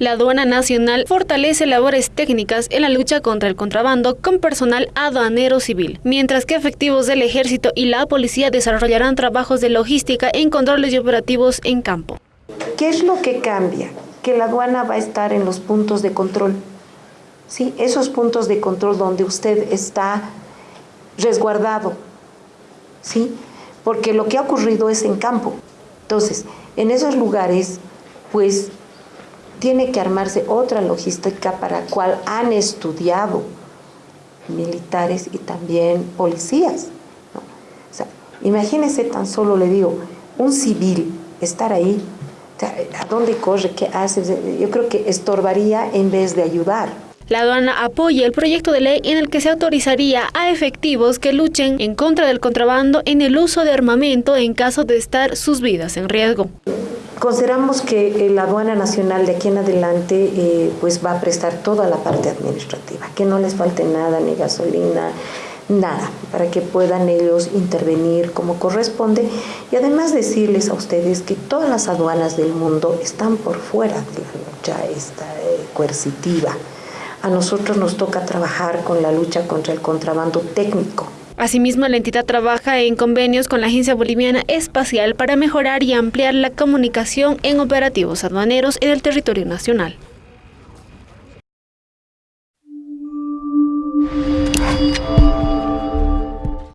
La aduana nacional fortalece labores técnicas en la lucha contra el contrabando con personal aduanero civil, mientras que efectivos del ejército y la policía desarrollarán trabajos de logística en controles y operativos en campo. ¿Qué es lo que cambia? Que la aduana va a estar en los puntos de control. ¿Sí? Esos puntos de control donde usted está resguardado. ¿Sí? Porque lo que ha ocurrido es en campo. Entonces, en esos lugares, pues tiene que armarse otra logística para la cual han estudiado militares y también policías. ¿no? Tan solo, le digo, un civil estar ahí, ¿a dónde corre? ¿Qué hace? Yo creo que estorbaría en vez de ayudar. La aduana apoya el proyecto de ley en el que se autorizaría a efectivos que luchen en contra del contrabando en el uso de armamento en caso de estar sus vidas en riesgo. Consideramos que la aduana nacional de aquí en adelante eh, pues va a prestar toda la parte administrativa, que no les falte nada, ni gasolina, nada, para que puedan ellos intervenir como corresponde y además decirles a ustedes que todas las aduanas del mundo están por fuera de la lucha esta, eh, coercitiva. A nosotros nos toca trabajar con la lucha contra el contrabando técnico. Asimismo, la entidad trabaja en convenios con la Agencia Boliviana Espacial para mejorar y ampliar la comunicación en operativos aduaneros en el territorio nacional.